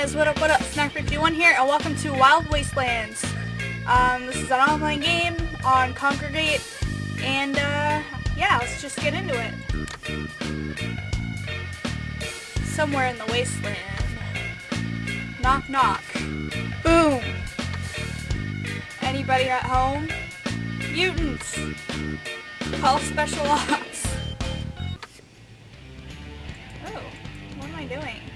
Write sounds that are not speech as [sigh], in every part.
guys, what up, what up? Snack51 here, and welcome to Wild Wastelands. Um, this is an online game on Kongregate, and, uh, yeah, let's just get into it. Somewhere in the wasteland. Knock, knock. Boom! Anybody at home? Mutants! Call special ops. Oh, what am I doing?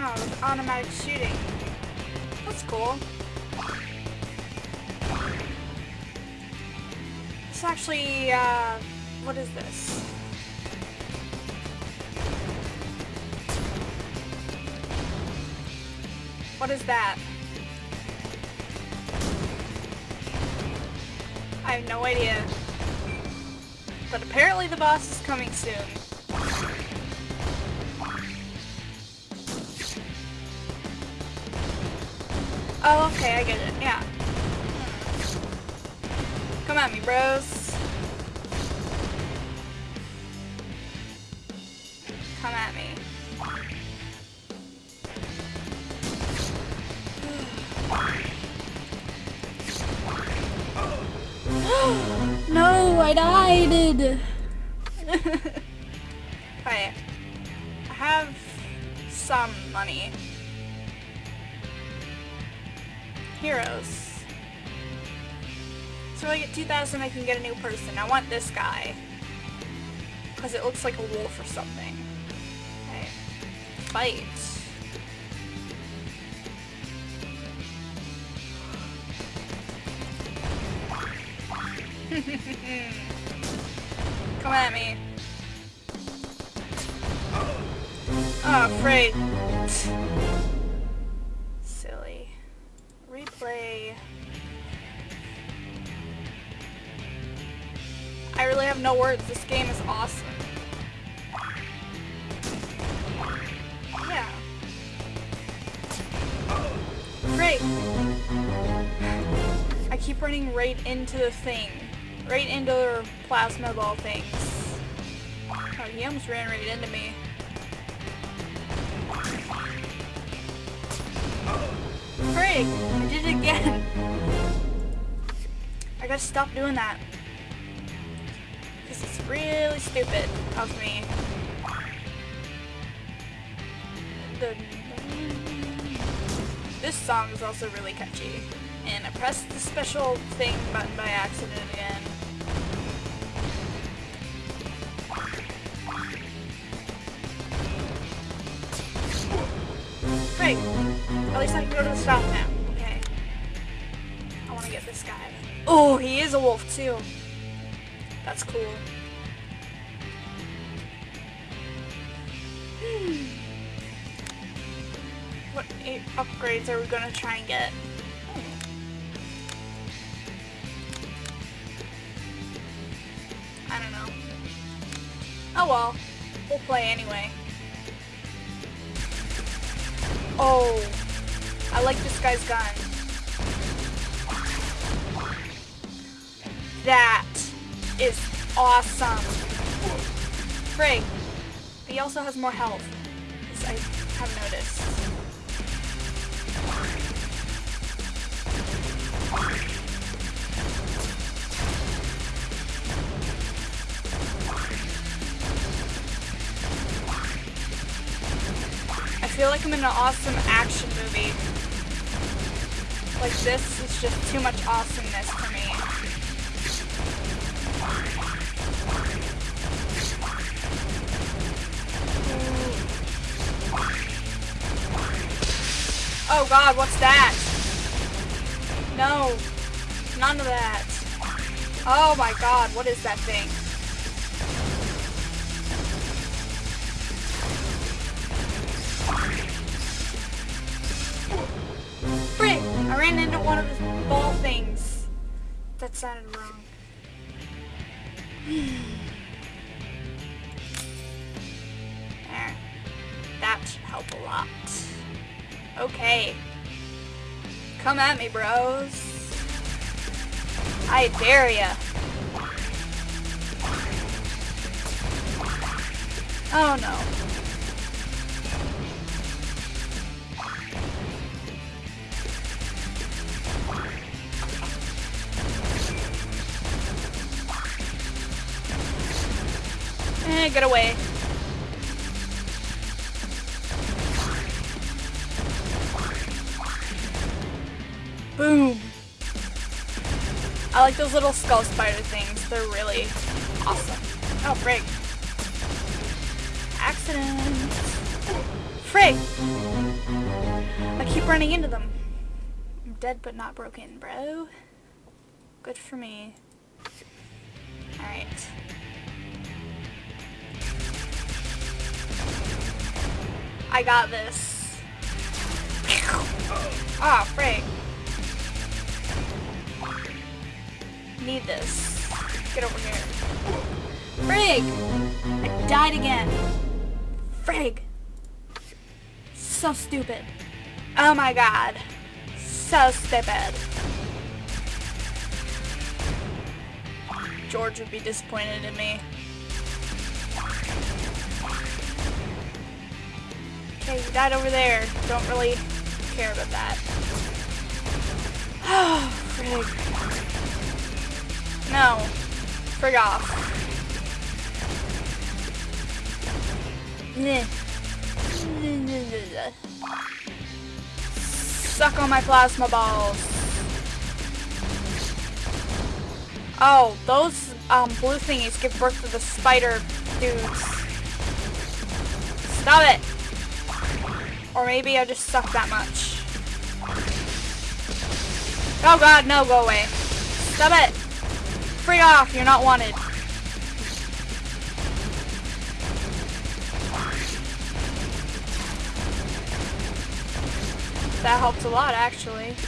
Oh, automatic shooting. That's cool. It's actually, uh, what is this? What is that? I have no idea. But apparently the boss is coming soon. Oh, okay, I get it, yeah. Hmm. Come at me, bros. Come at me. [gasps] no, I died! [laughs] okay. I have some money. Heroes. So I get 2,000, I can get a new person. I want this guy. Because it looks like a wolf or something. Okay. Fight. [laughs] Come at me. Oh, afraid. Replay. I really have no words. This game is awesome. Yeah. Great. I keep running right into the thing. Right into the plasma ball things. Oh, he almost ran right into me. Frig! I did it again! I gotta stop doing that. This is really stupid of me. This song is also really catchy. And I pressed the special thing button by accident again. At least I can go to the stop now. Okay. I want to get this guy. Oh, he is a wolf too. That's cool. Hmm. What upgrades are we gonna try and get? I don't know. Oh well. We'll play anyway. Oh. I like this guy's gun. That is awesome. Frig. But he also has more health. I have noticed. I feel like I'm in an awesome action. Like this is just too much awesomeness for me. Oh god, what's that? No. None of that. Oh my god, what is that thing? One of his ball things. That sounded wrong. there. [sighs] Eh, that should help a lot. Okay. Come at me, bros. I dare ya. Oh no. Get away. Boom. I like those little skull spider things. They're really awesome. Oh, frig. Accident. Frig! I keep running into them. I'm dead but not broken, bro. Good for me. Alright. I got this. Ah, oh, frig. Need this. Get over here. Frig! I died again. Frig! So stupid. Oh my god. So stupid. George would be disappointed in me. Okay, you died over there. Don't really care about that. Oh, [sighs] frig. No. Frig off. Suck on my plasma balls. Oh, those um, blue thingies give birth to the spider dudes. Stop it! Or maybe I just suck that much. Oh god, no, go away. Stop it! Free off, you're not wanted. That helped a lot, actually. [sighs]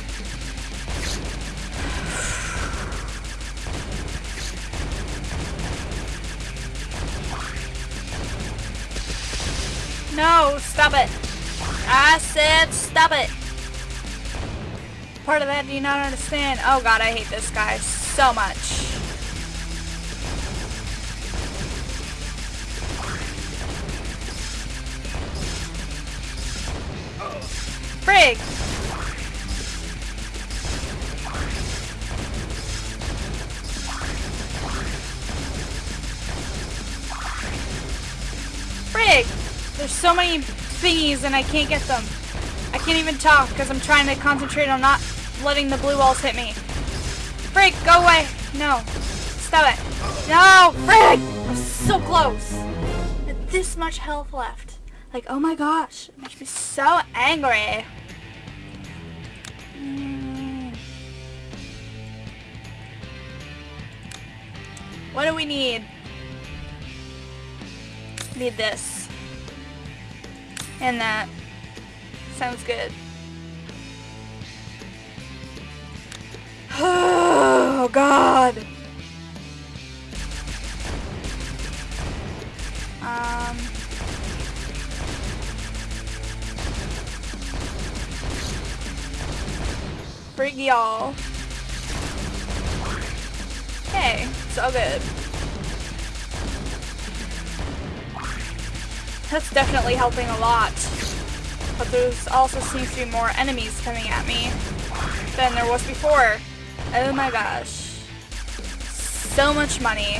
No, stop it. I said stop it. Part of that do you not understand? Oh god, I hate this guy so much. Frig! Frig! There's so many thingies and I can't get them. I can't even talk because I'm trying to concentrate on not letting the blue walls hit me. Frig, go away. No. Stop it. No, Frig! I'm so close. With This much health left. Like, oh my gosh. It makes me so angry. Mm. What do we need? Need this. And that. Sounds good. [sighs] Oh, God. Um... Bring y'all. Okay, it's all good. That's definitely helping a lot. But there's also seems to be more enemies coming at me than there was before. Oh my gosh. So much money.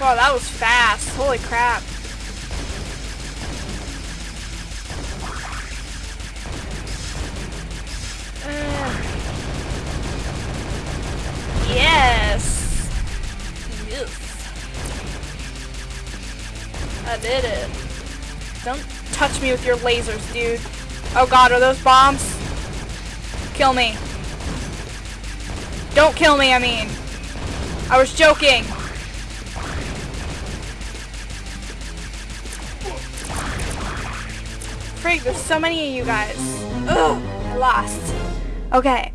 Wow, that was fast. Holy crap. Yes! Yes. I did it. Don't touch me with your lasers, dude. Oh god, are those bombs? Kill me. Don't kill me, I mean. I was joking. Freak, there's so many of you guys. Ugh, I lost. Okay.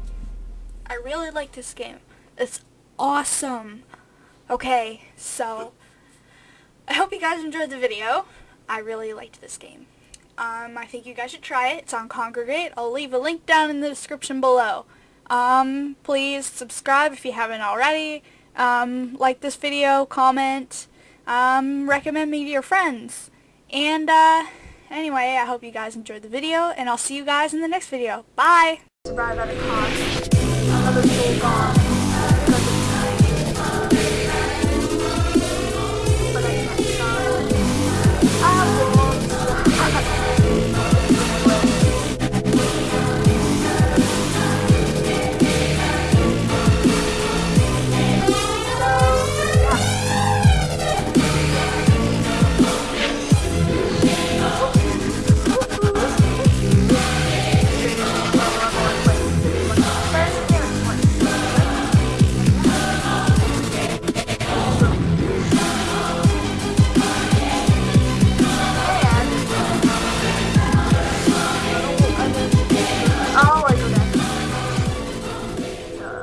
I really like this game. It's awesome. Okay, so I hope you guys enjoyed the video. I really liked this game. Um, I think you guys should try it. It's on Kongregate. I'll leave a link down in the description below. Um, please subscribe if you haven't already. Um, like this video, comment, um, recommend me to your friends. And, uh, anyway, I hope you guys enjoyed the video, and I'll see you guys in the next video. Bye! Survive at a cost.